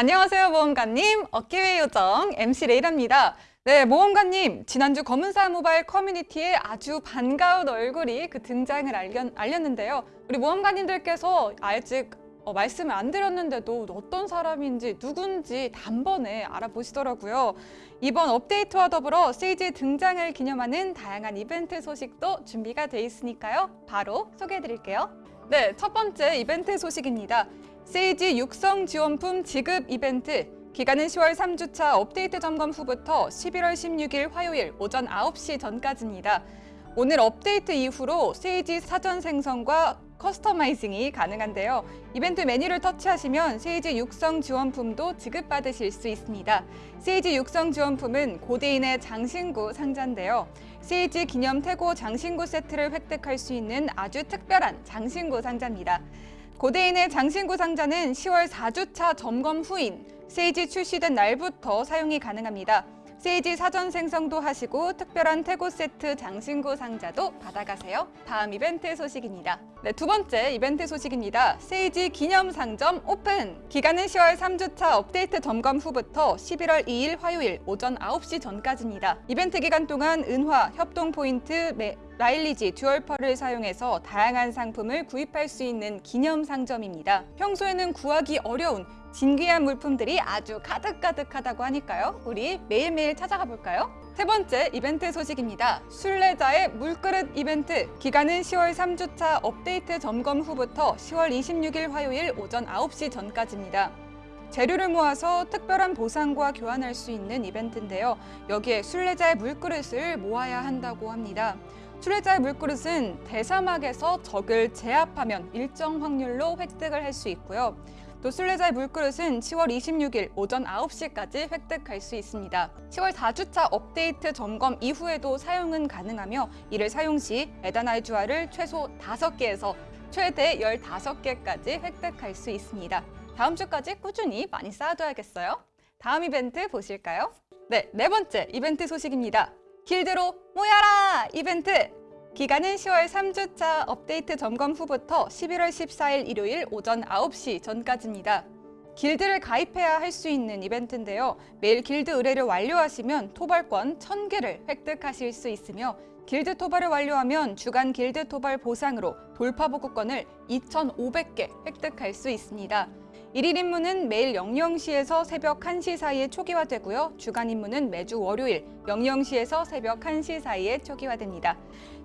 안녕하세요 모험가님. 어깨의 요정 MC 레이라입니다. 네 모험가님 지난주 검은사 모바일 커뮤니티에 아주 반가운 얼굴이 그 등장을 알렸, 알렸 는데요. 우리 모험가님들께서 아직 어, 말씀을 안 드렸는데도 어떤 사람인지 누군지 단번에 알아보시더라고요. 이번 업데이트와 더불어 세이지 등장을 기념하는 다양한 이벤트 소식도 준비가 돼 있으니까요. 바로 소개해 드릴게요. 네, 첫 번째 이벤트 소식입니다 세이지 육성 지원품 지급 이벤트 기간은 10월 3주차 업데이트 점검 후부터 11월 16일 화요일 오전 9시 전까지입니다. 오늘 업데이트 이후로 세이지 사전 생성과 커스터마이징이 가능한데요. 이벤트 메뉴를 터치하시면 세이지 육성 지원품도 지급받으실 수 있습니다. 세이지 육성 지원품은 고대인의 장신구 상자인데요. 세이지 기념 태고 장신구 세트를 획득할 수 있는 아주 특별한 장신구 상자입니다. 고대인의 장신구 상자는 10월 4주차 점검 후인 세이지 출시된 날부터 사용이 가능합니다. 세이지 사전 생성도 하시고 특별한 태고 세트 장신구 상자도 받아가세요. 다음 이벤트 소식입니다. 네, 두 번째 이벤트 소식입니다. 세이지 기념 상점 오픈! 기간은 10월 3주차 업데이트 점검 후부터 11월 2일 화요일 오전 9시 전까지입니다. 이벤트 기간 동안 은화, 협동 포인트, 라일리지 듀얼펄을 사용해서 다양한 상품을 구입할 수 있는 기념 상점입니다. 평소에는 구하기 어려운 진귀한 물품들이 아주 가득가득하다고 하니까요. 우리 매일매일 찾아가 볼까요? 세 번째 이벤트 소식입니다. 순례자의 물그릇 이벤트 기간은 10월 3주차 업데이트 점검 후부터 10월 26일 화요일 오전 9시 전까지입니다. 재료를 모아서 특별한 보상과 교환할 수 있는 이벤트인데요. 여기에 순례자의 물그릇을 모아야 한다고 합니다. 출애자의 물그릇은 대사막에서 적을 제압하면 일정 확률로 획득을 할 수 있고요. 또 순례자의 물그릇은 10월 26일 오전 9시까지 획득할 수 있습니다. 10월 4주차 업데이트 점검 이후에도 사용은 가능하며 이를 사용 시 에다나이 주화를 최소 5개에서 최대 15개까지 획득할 수 있습니다. 다음 주까지 꾸준히 많이 쌓아둬야겠어요. 다음 이벤트 보실까요? 네, 네 번째 이벤트 소식입니다. 길드로 모여라! 이벤트! 기간은 10월 3주차 업데이트 점검 후부터 11월 14일 일요일 오전 9시 전까지입니다. 길드를 가입해야 할 수 있는 이벤트인데요. 매일 길드 의뢰를 완료하시면 토벌권 1000개를 획득하실 수 있으며 길드 토벌을 완료하면 주간 길드 토벌 보상으로 돌파보급권을 2,500개 획득할 수 있습니다. 일일 임무는 매일 00시에서 새벽 1시 사이에 초기화되고요. 주간 임무는 매주 월요일 00시에서 새벽 1시 사이에 초기화됩니다.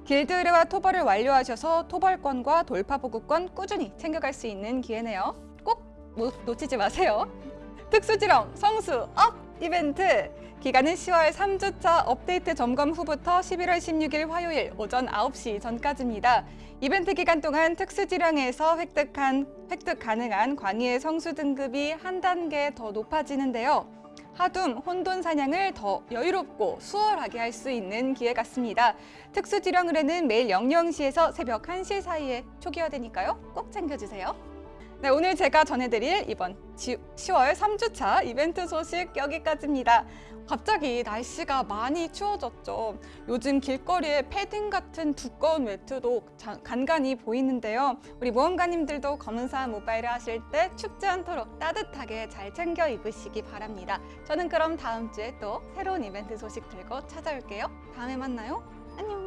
길드 의뢰와 토벌을 완료하셔서 토벌권과 돌파 보급권 꾸준히 챙겨갈 수 있는 기회네요. 꼭 놓치지 마세요. 특수지령 성수 up! 이벤트! 기간은 10월 3주차 업데이트 점검 후부터 11월 16일 화요일 오전 9시 전까지입니다. 이벤트 기간 동안 특수지령에서 획득한 획득 가능한 광희의 성수 등급이 한 단계 더 높아지는데요. 하둠, 혼돈 사냥을 더 여유롭고 수월하게 할 수 있는 기회 같습니다. 특수지령 의뢰는 매일 00시에서 새벽 1시 사이에 초기화되니까요. 꼭 챙겨주세요. 네, 오늘 제가 전해드릴 이번 10월 3주차 이벤트 소식 여기까지입니다. 갑자기 날씨가 많이 추워졌죠. 요즘 길거리에 패딩 같은 두꺼운 외투도 간간히 보이는데요. 우리 모험가님들도 검은사 모바일을 하실 때 춥지 않도록 따뜻하게 잘 챙겨 입으시기 바랍니다. 저는 그럼 다음 주에 또 새로운 이벤트 소식 들고 찾아올게요. 다음에 만나요. 안녕.